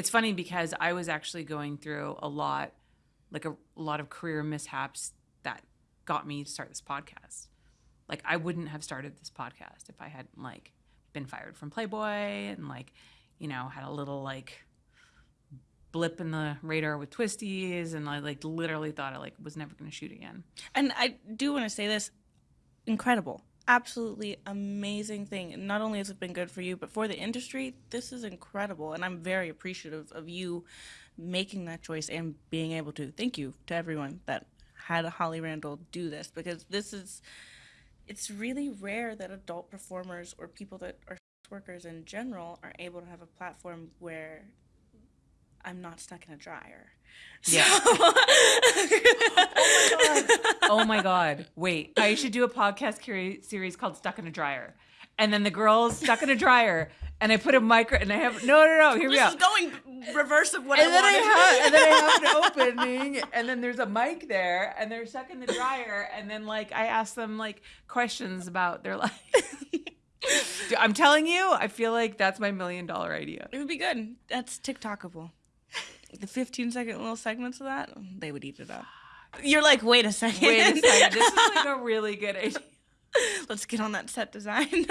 It's funny because I was actually going through a lot, like a, a lot of career mishaps that got me to start this podcast. Like I wouldn't have started this podcast if I hadn't like been fired from Playboy and like, you know, had a little like blip in the radar with Twistys and I like literally thought I like was never going to shoot again. And I do want to say this incredible. Absolutely amazing thing. Not only has it been good for you, but for the industry, this is incredible. And I'm very appreciative of you making that choice and being able to. Thank you to everyone that had Holly Randall do this because this is, it's really rare that adult performers or people that are sex workers in general are able to have a platform where I'm not stuck in a dryer. Yeah. oh my god! Wait, I should do a podcast curi- series called "Stuck in a Dryer," and then the girls stuck in a dryer, and I put a micro, and I have no, no, no. Here we this go. is going reverse of what and I then I wanted. have, and then I have an opening, and then there's a mic there, and they're stuck in the dryer, and then like I ask them like questions about their life. I'm telling you, I feel like that's my million dollar idea. It would be good. That's TikTokable. The 15 second little segments of that, they would eat it up. You're like, wait a second. Wait a second, this is like a really good idea. Let's get on that set design.